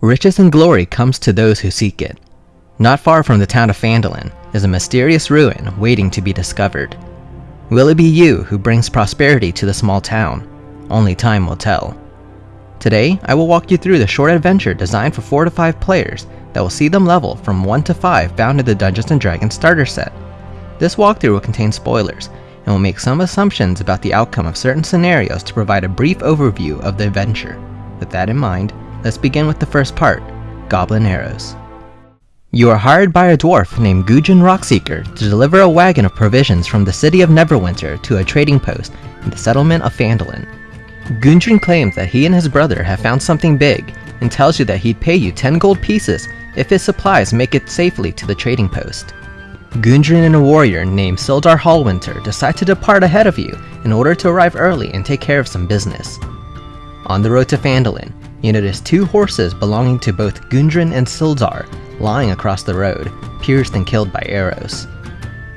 Riches and glory comes to those who seek it. Not far from the town of Phandalin is a mysterious ruin waiting to be discovered. Will it be you who brings prosperity to the small town? Only time will tell. Today, I will walk you through the short adventure designed for 4 to 5 players that will see them level from 1 to 5 found in the Dungeons & Dragons starter set. This walkthrough will contain spoilers and will make some assumptions about the outcome of certain scenarios to provide a brief overview of the adventure. With that in mind, let's begin with the first part, Goblin Arrows. You are hired by a dwarf named Gundren Rockseeker to deliver a wagon of provisions from the city of Neverwinter to a trading post in the settlement of Phandalin. Gundren claims that he and his brother have found something big and tells you that he'd pay you 10 gold pieces if his supplies make it safely to the trading post. Gundren and a warrior named Sildar Hallwinter decide to depart ahead of you in order to arrive early and take care of some business. On the road to Phandalin, you notice two horses belonging to both Gundren and Sildar lying across the road, pierced and killed by arrows.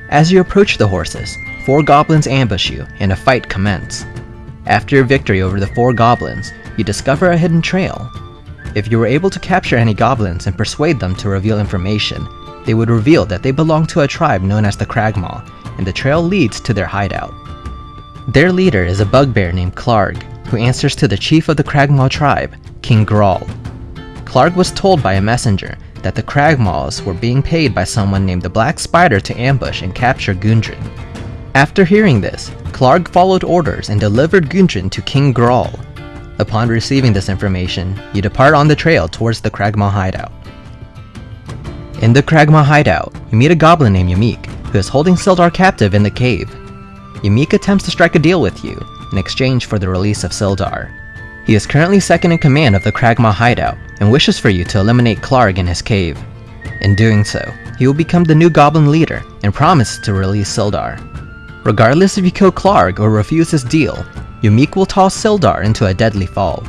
As you approach the horses, four goblins ambush you and a fight commences. After your victory over the four goblins, you discover a hidden trail. If you were able to capture any goblins and persuade them to reveal information, they would reveal that they belong to a tribe known as the Cragmaw, and the trail leads to their hideout. Their leader is a bugbear named Klarg, who answers to the chief of the Cragmaw tribe, King Grawl. Klarg was told by a messenger that the Cragmaws were being paid by someone named the Black Spider to ambush and capture Gundren. After hearing this, Klarg followed orders and delivered Gundren to King Grawl. Upon receiving this information, you depart on the trail towards the Cragmaw hideout. In the Cragmaw hideout, you meet a goblin named Yeemik, who is holding Sildar captive in the cave. Yamik attempts to strike a deal with you in exchange for the release of Sildar. He is currently second in command of the Cragmaw hideout and wishes for you to eliminate Klarg in his cave. In doing so, he will become the new goblin leader and promises to release Sildar. Regardless if you kill Klarg or refuse his deal, Yeemik will toss Sildar into a deadly fall.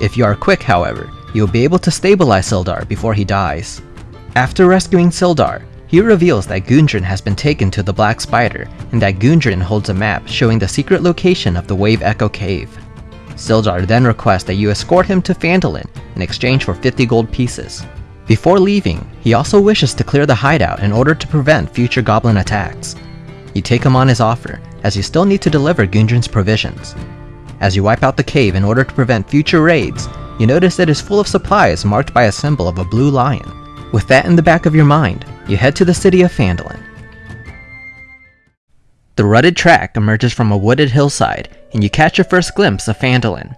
If you are quick, however, you will be able to stabilize Sildar before he dies. After rescuing Sildar, he reveals that Gundren has been taken to the Black Spider and that Gundren holds a map showing the secret location of the Wave Echo Cave. Sildar then requests that you escort him to Phandalin in exchange for 50 gold pieces. Before leaving, he also wishes to clear the hideout in order to prevent future goblin attacks. You take him on his offer, as you still need to deliver Gundren's provisions. As you wipe out the cave in order to prevent future raids, you notice it is full of supplies marked by a symbol of a blue lion. With that in the back of your mind, you head to the city of Phandalin. The rutted track emerges from a wooded hillside, and you catch your first glimpse of Phandalin.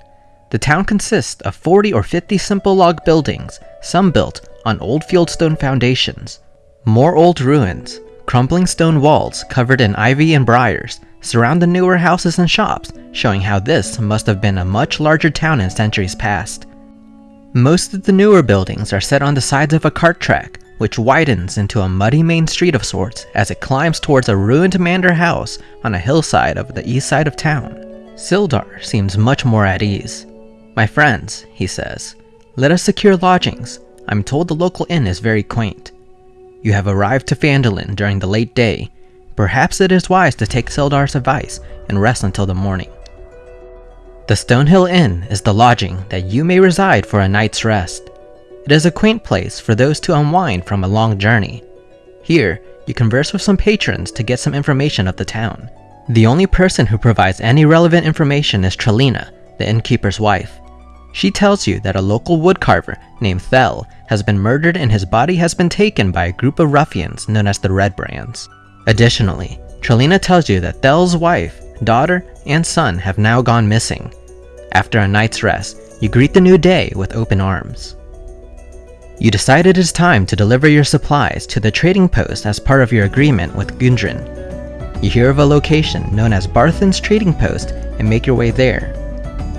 The town consists of 40 or 50 simple log buildings, some built on old fieldstone foundations. More old ruins, crumbling stone walls covered in ivy and briars, surround the newer houses and shops, showing how this must have been a much larger town in centuries past. Most of the newer buildings are set on the sides of a cart track, which widens into a muddy main street of sorts as it climbs towards a ruined manor house on a hillside of the east side of town. Sildar seems much more at ease. My friends, he says, let us secure lodgings. I'm told the local inn is very quaint. You have arrived to Phandalin during the late day. Perhaps it is wise to take Sildar's advice and rest until the morning. The Stonehill Inn is the lodging that you may reside for a night's rest. It is a quaint place for those to unwind from a long journey. Here, you converse with some patrons to get some information of the town. The only person who provides any relevant information is Trilena, the innkeeper's wife. She tells you that a local woodcarver named Thel has been murdered and his body has been taken by a group of ruffians known as the Red Brands. Additionally, Trilena tells you that Thel's wife, daughter, and son have now gone missing. After a night's rest, you greet the new day with open arms. You decide it is time to deliver your supplies to the trading post as part of your agreement with Gundren. You hear of a location known as Barthen's Trading Post and make your way there.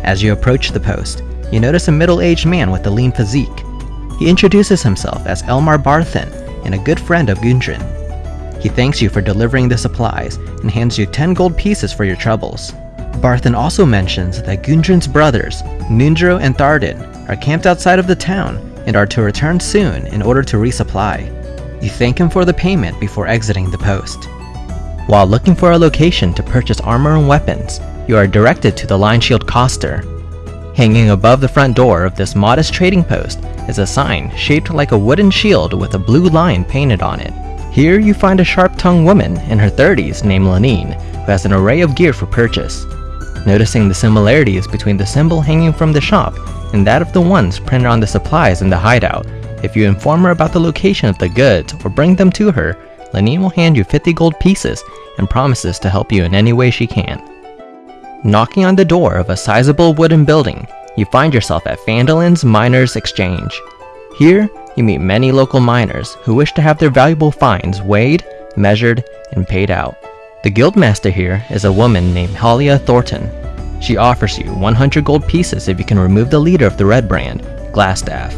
As you approach the post, you notice a middle-aged man with a lean physique. He introduces himself as Elmar Barthen and a good friend of Gundren. He thanks you for delivering the supplies and hands you 10 gold pieces for your troubles. Barthen also mentions that Gundren's brothers, Nundro and Tharden, are camped outside of the town and are to return soon in order to resupply. You thank him for the payment before exiting the post. While looking for a location to purchase armor and weapons, you are directed to the Lion Shield Coster. Hanging above the front door of this modest trading post is a sign shaped like a wooden shield with a blue line painted on it. Here you find a sharp-tongued woman in her 30s named Linene who has an array of gear for purchase. Noticing the similarities between the symbol hanging from the shop and that of the ones printed on the supplies in the hideout, if you inform her about the location of the goods or bring them to her, Linene will hand you 50 gold pieces and promises to help you in any way she can. Knocking on the door of a sizable wooden building, you find yourself at Phandalin's Miners Exchange. Here, you meet many local miners who wish to have their valuable finds weighed, measured, and paid out. The guildmaster here is a woman named Halia Thornton. She offers you 100 gold pieces if you can remove the leader of the Red Brand, Glasstaff,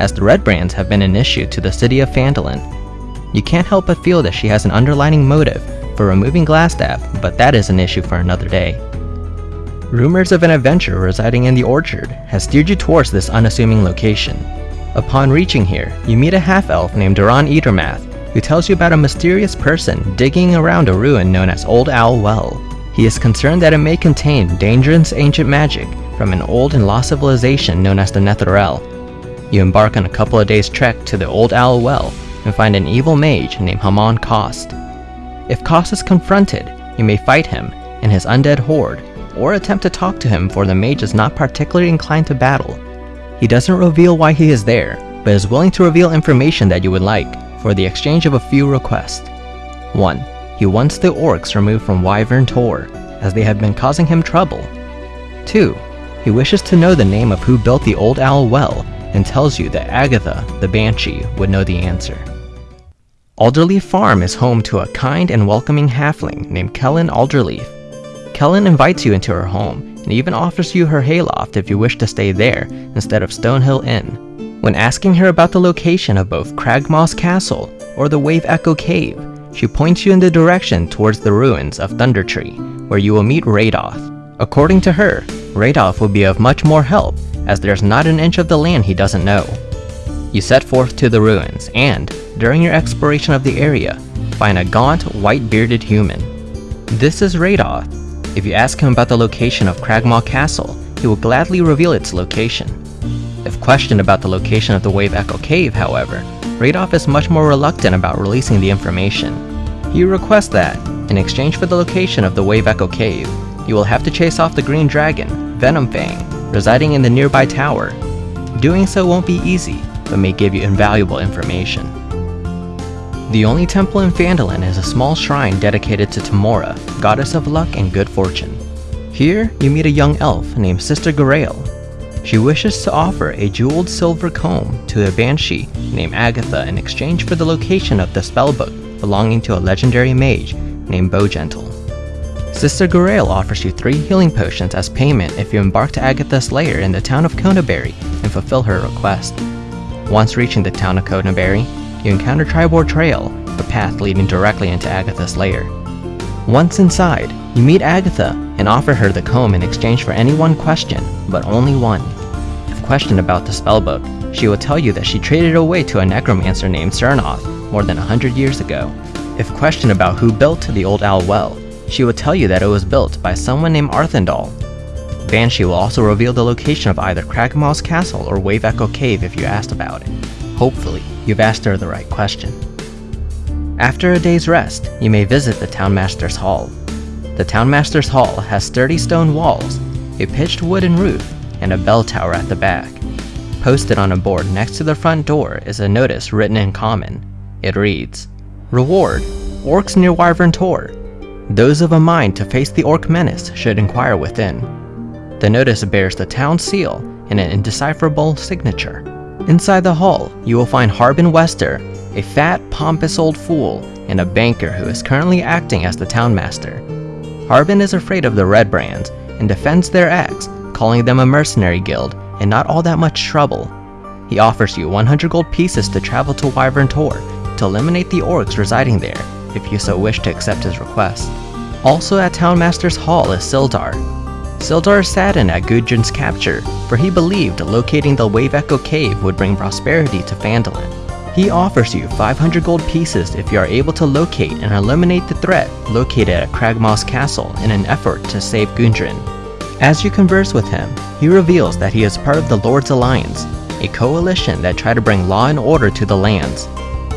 as the Red Brands have been an issue to the city of Phandalin. You can't help but feel that she has an underlining motive for removing Glasstaff, but that is an issue for another day. Rumors of an adventurer residing in the orchard has steered you towards this unassuming location. Upon reaching here, you meet a half-elf named Daran Edermath, who tells you about a mysterious person digging around a ruin known as Old Owl Well. He is concerned that it may contain dangerous ancient magic from an old and lost civilization known as the Netheril. You embark on a couple of days trek to the Old Owl Well and find an evil mage named Hamun Kost. If Kost is confronted, you may fight him and his undead horde, or attempt to talk to him for the mage is not particularly inclined to battle. He doesn't reveal why he is there, but is willing to reveal information that you would like for the exchange of a few requests. 1. He wants the orcs removed from Wyvern Tor, as they have been causing him trouble. 2. He wishes to know the name of who built the Old Owl Well and tells you that Agatha, the Banshee, would know the answer. Alderleaf Farm is home to a kind and welcoming halfling named Qelline Alderleaf. Qelline invites you into her home and even offers you her hayloft if you wish to stay there instead of Stonehill Inn. When asking her about the location of both Cragmaw Castle or the Wave Echo Cave, she points you in the direction towards the ruins of Thundertree, where you will meet Reidoth. According to her, Reidoth will be of much more help, as there's not an inch of the land he doesn't know. You set forth to the ruins, and, during your exploration of the area, find a gaunt, white-bearded human. This is Reidoth. If you ask him about the location of Cragmaw Castle, he will gladly reveal its location. If questioned about the location of the Wave Echo Cave, however, Reidoth is much more reluctant about releasing the information. He requests that, in exchange for the location of the Wave Echo Cave, you will have to chase off the Green Dragon, Venomfang, residing in the nearby tower. Doing so won't be easy, but may give you invaluable information. The only temple in Phandalin is a small shrine dedicated to Tymora, goddess of luck and good fortune. Here, you meet a young elf named Sister Garaele. She wishes to offer a jeweled silver comb to a banshee named Agatha in exchange for the location of the spellbook belonging to a legendary mage named Bowgentle. Sister Garaele offers you three healing potions as payment if you embark to Agatha's lair in the town of Conyberry and fulfill her request. Once reaching the town of Conyberry, you encounter Triboar Trail, the path leading directly into Agatha's lair. Once inside, you meet Agatha and offer her the comb in exchange for any one question, but only one. If questioned about the spellbook, she will tell you that she traded it away to a necromancer named Tsernoth more than a hundred years ago. If questioned about who built the Old Owl Well, she will tell you that it was built by someone named Arthendal. Banshee will also reveal the location of either Cragmaw Castle or Wave Echo Cave if you asked about it. Hopefully, you've asked her the right question. After a day's rest, you may visit the Townmaster's Hall. The Townmaster's Hall has sturdy stone walls, a pitched wooden roof, and a bell tower at the back. Posted on a board next to the front door is a notice written in common. It reads, Reward, Orcs near Wyvern Tor. Those of a mind to face the Orc menace should inquire within. The notice bears the town seal and an indecipherable signature. Inside the hall, you will find Harbin Wester, a fat, pompous old fool, and a banker who is currently acting as the townmaster. Harbin is afraid of the Red Brands and defends their acts, calling them a mercenary guild and not all that much trouble. He offers you 100 gold pieces to travel to Wyvern Tor to eliminate the orcs residing there, if you so wish to accept his request. Also at Townmaster's Hall is Sildar, Sildar saddened at Gundren's capture, for he believed locating the Wave Echo Cave would bring prosperity to Phandalin. He offers you 500 gold pieces if you are able to locate and eliminate the threat located at Cragmaw Castle in an effort to save Gundren. As you converse with him, he reveals that he is part of the Lord's Alliance, a coalition that try to bring law and order to the lands.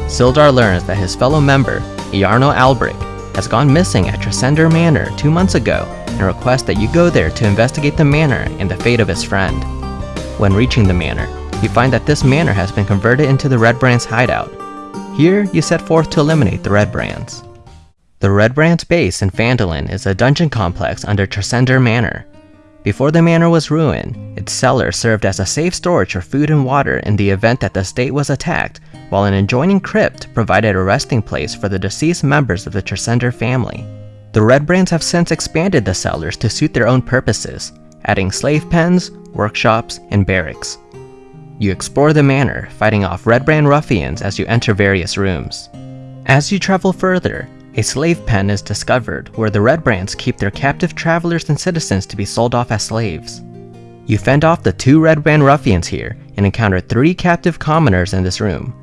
Sildar learns that his fellow member, Iarno Albrek, has gone missing at Tresendar Manor two months ago and requests that you go there to investigate the manor and the fate of his friend. When reaching the manor, you find that this manor has been converted into the Red Brands hideout. Here, you set forth to eliminate the Red Brands. The Red Brands base in Phandalin is a dungeon complex under Tresendar Manor. Before the manor was ruined, its cellar served as a safe storage for food and water in the event that the state was attacked, while an adjoining crypt provided a resting place for the deceased members of the Tresendar family. The Red Brands have since expanded the cellars to suit their own purposes, adding slave pens, workshops, and barracks. You explore the manor, fighting off Red Brand ruffians as you enter various rooms. As you travel further, a slave pen is discovered where the Red Brands keep their captive travelers and citizens to be sold off as slaves. You fend off the two Red Brand ruffians here and encounter three captive commoners in this room.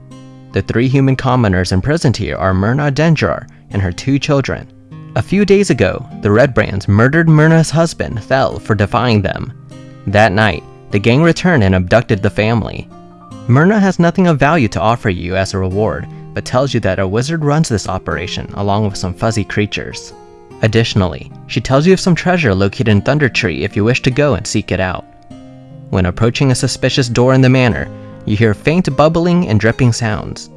The three human commoners imprisoned here are Myrna Dendrar and her two children. A few days ago, the Red Brands murdered Myrna's husband, Thel, for defying them. That night, the gang returned and abducted the family. Myrna has nothing of value to offer you as a reward, but tells you that a wizard runs this operation along with some fuzzy creatures. Additionally, she tells you of some treasure located in Thundertree if you wish to go and seek it out. When approaching a suspicious door in the manor, you hear faint bubbling and dripping sounds.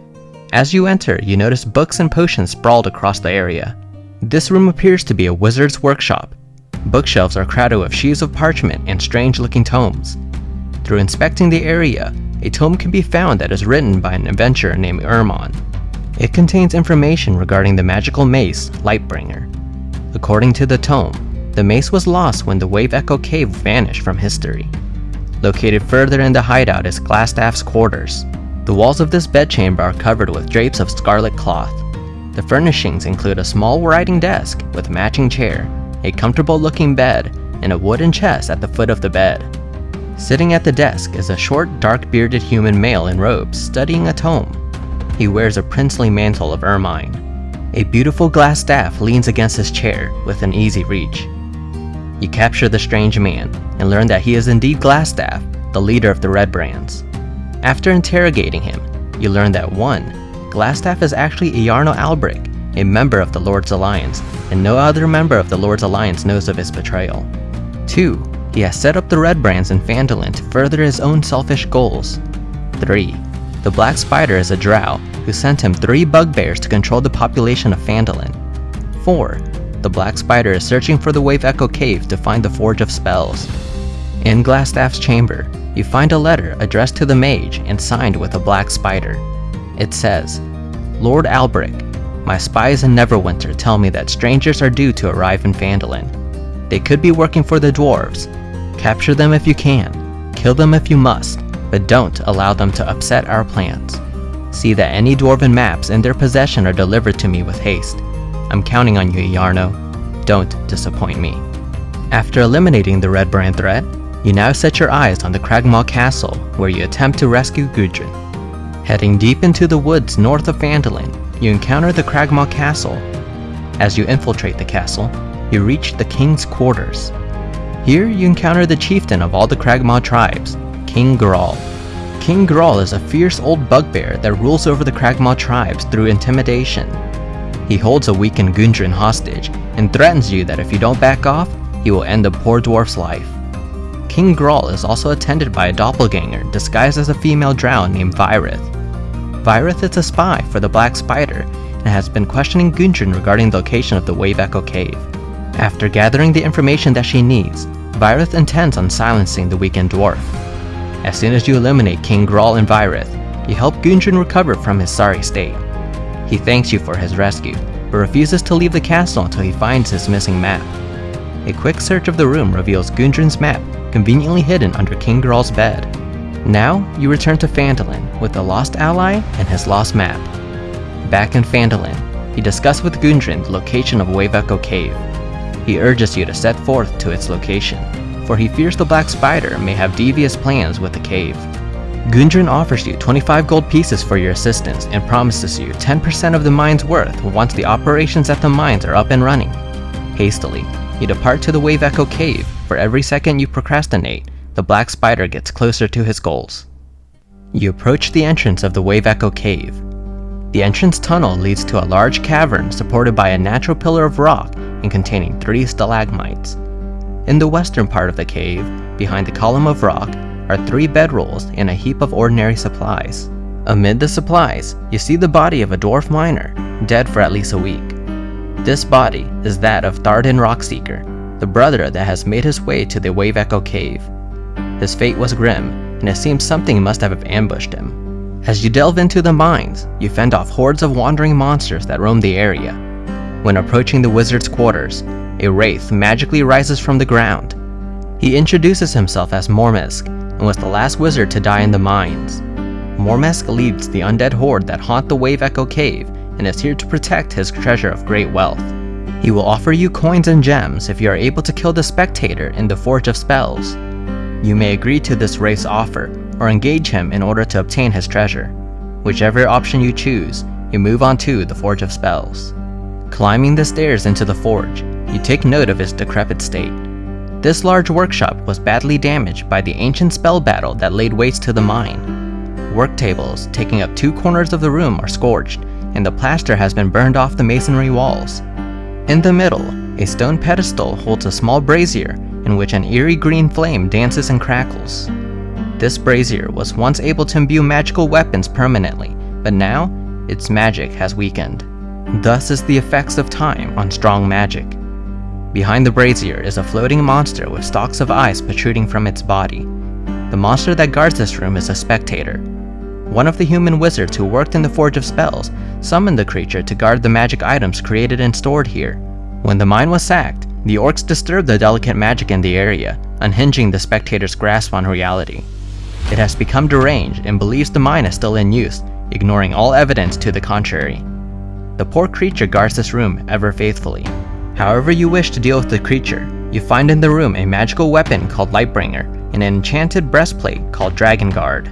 As you enter, you notice books and potions sprawled across the area. This room appears to be a wizard's workshop. Bookshelves are crowded with sheaves of parchment and strange looking tomes. Through inspecting the area, a tome can be found that is written by an adventurer named Ermon. It contains information regarding the magical mace, Lightbringer. According to the tome, the mace was lost when the Wave Echo Cave vanished from history. Located further in the hideout is Glasstaff's quarters. The walls of this bedchamber are covered with drapes of scarlet cloth. The furnishings include a small writing desk with a matching chair, a comfortable looking bed, and a wooden chest at the foot of the bed. Sitting at the desk is a short, dark bearded human male in robes studying a tome. He wears a princely mantle of ermine. A beautiful glass staff leans against his chair with an easy reach. You capture the strange man and learn that he is indeed Glasstaff, the leader of the Red Brands. After interrogating him, you learn that 1. Glasstaff is actually Iarno Albrek, a member of the Lord's Alliance, and no other member of the Lord's Alliance knows of his betrayal. 2. He has set up the Red Brands in Phandalin to further his own selfish goals. 3. The Black Spider is a drow who sent him three bugbears to control the population of Phandalin. 4. The Black Spider is searching for the Wave Echo Cave to find the Forge of Spells. In Glasstaff's chamber, you find a letter addressed to the mage and signed with a black spider. It says, Lord Albrek, my spies in Neverwinter tell me that strangers are due to arrive in Phandalin. They could be working for the dwarves. Capture them if you can, kill them if you must, but don't allow them to upset our plans. See that any dwarven maps in their possession are delivered to me with haste. I'm counting on you, Iarno. Don't disappoint me. After eliminating the Red Brand threat, you now set your eyes on the Cragmaw Castle, where you attempt to rescue Gundren. Heading deep into the woods north of Phandalin, you encounter the Cragmaw Castle. As you infiltrate the castle, you reach the king's quarters. Here you encounter the chieftain of all the Cragmaw tribes, King Grawl. King Grawl is a fierce old bugbear that rules over the Cragmaw tribes through intimidation. He holds a weakened Gundren hostage and threatens you that if you don't back off, he will end the poor dwarf's life. King Grawl is also attended by a doppelganger disguised as a female drow named Vyerith. Vyerith is a spy for the Black Spider and has been questioning Gundren regarding the location of the Wave Echo Cave. After gathering the information that she needs, Vyerith intends on silencing the weakened dwarf. As soon as you eliminate King Grawl and Vyerith, you help Gundren recover from his sorry state. He thanks you for his rescue, but refuses to leave the castle until he finds his missing map. A quick search of the room reveals Gundren's map, conveniently hidden under King Grawl's bed. Now, you return to Phandalin with the lost ally and his lost map. Back in Phandalin, you discuss with Gundren the location of Wave Echo Cave. He urges you to set forth to its location, for he fears the Black Spider may have devious plans with the cave. Gundren offers you 25 gold pieces for your assistance and promises you 10% of the mine's worth once the operations at the mines are up and running. Hastily, you depart to the Wave Echo Cave. For every second you procrastinate, the Black Spider gets closer to his goals. You approach the entrance of the Wave Echo Cave. The entrance tunnel leads to a large cavern supported by a natural pillar of rock and containing three stalagmites. In the western part of the cave, behind the column of rock, are three bedrolls and a heap of ordinary supplies. Amid the supplies, you see the body of a dwarf miner, dead for at least a week. This body is that of Tharden Rockseeker, the brother that has made his way to the Wave Echo Cave. His fate was grim, and it seems something must have ambushed him. As you delve into the mines, you fend off hordes of wandering monsters that roam the area. When approaching the wizard's quarters, a wraith magically rises from the ground. He introduces himself as Mormesk and was the last wizard to die in the mines. Mormesk leads the undead horde that haunt the Wave Echo Cave and is here to protect his treasure of great wealth. He will offer you coins and gems if you are able to kill the spectator in the Forge of Spells. You may agree to this wraith's offer or engage him in order to obtain his treasure. Whichever option you choose, you move on to the Forge of Spells. Climbing the stairs into the forge, you take note of its decrepit state. This large workshop was badly damaged by the ancient spell battle that laid waste to the mine. Work tables taking up two corners of the room are scorched, and the plaster has been burned off the masonry walls. In the middle, a stone pedestal holds a small brazier in which an eerie green flame dances and crackles. This brazier was once able to imbue magical weapons permanently, but now, its magic has weakened. Thus is the effects of time on strong magic. Behind the brazier is a floating monster with stalks of ice protruding from its body. The monster that guards this room is a spectator, one of the human wizards who worked in the Forge of Spells summoned the creature to guard the magic items created and stored here. When the mine was sacked, the orcs disturbed the delicate magic in the area, unhinging the spectator's grasp on reality. It has become deranged and believes the mine is still in use, ignoring all evidence to the contrary. The poor creature guards this room ever faithfully. However you wish to deal with the creature, you find in the room a magical weapon called Lightbringer and an enchanted breastplate called Dragonguard.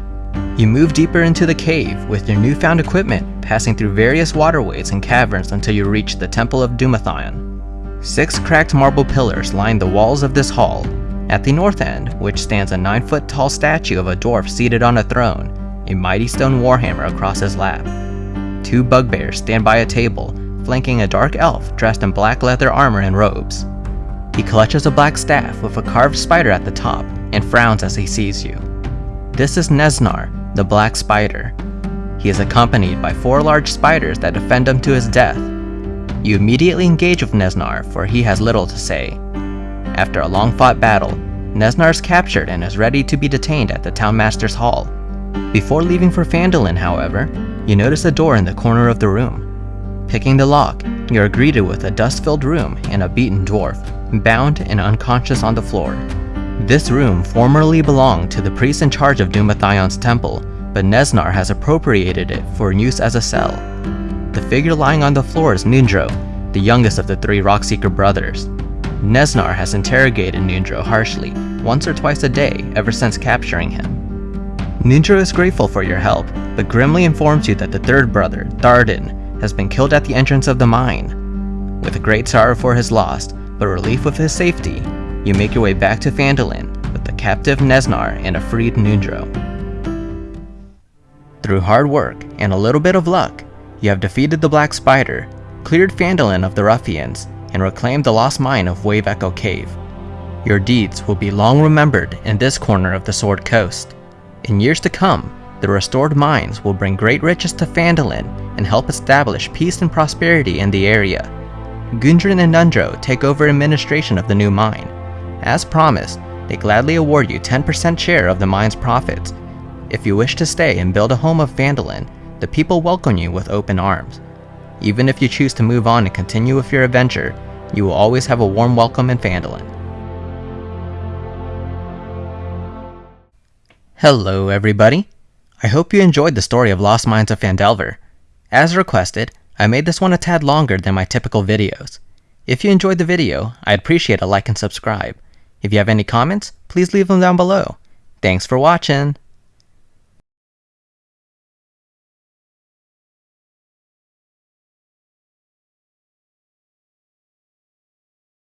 You move deeper into the cave with your newfound equipment, passing through various waterways and caverns until you reach the Temple of Dumathoin. Six cracked marble pillars line the walls of this hall. At the north end, which stands a 9 foot tall statue of a dwarf seated on a throne, a mighty stone warhammer across his lap. Two bugbears stand by a table, flanking a dark elf dressed in black leather armor and robes. He clutches a black staff with a carved spider at the top and frowns as he sees you. This is Nezznar, the Black Spider. He is accompanied by four large spiders that defend him to his death. You immediately engage with Nezznar, for he has little to say. After a long fought battle, Nezznar is captured and is ready to be detained at the Townmaster's Hall. Before leaving for Phandalin, however, you notice a door in the corner of the room. Picking the lock, you are greeted with a dust-filled room and a beaten dwarf, bound and unconscious on the floor. This room formerly belonged to the priest in charge of Dumathoin's temple, but Nezznar has appropriated it for use as a cell. The figure lying on the floor is Nundro, the youngest of the three Rockseeker brothers. Nezznar has interrogated Nundro harshly once or twice a day ever since capturing him. Nundro is grateful for your help, but grimly informs you that the third brother, Tharden, has been killed at the entrance of the mine. With great sorrow for his loss, but relief with his safety, you make your way back to Phandalin with the captive Nezznar and a freed Nundro. Through hard work and a little bit of luck, you have defeated the Black Spider, cleared Phandalin of the ruffians, and reclaimed the lost mine of Wave Echo Cave. Your deeds will be long remembered in this corner of the Sword Coast. In years to come, the restored mines will bring great riches to Phandalin and help establish peace and prosperity in the area. Gundren and Nundro take over administration of the new mine, as promised, they gladly award you 10% share of the mine's profits. If you wish to stay and build a home of Phandalin, the people welcome you with open arms. Even if you choose to move on and continue with your adventure, you will always have a warm welcome in Phandalin. Hello everybody! I hope you enjoyed the story of Lost Mines of Phandelver. As requested, I made this one a tad longer than my typical videos. If you enjoyed the video, I'd appreciate a like and subscribe. If you have any comments, please leave them down below. Thanks for watching!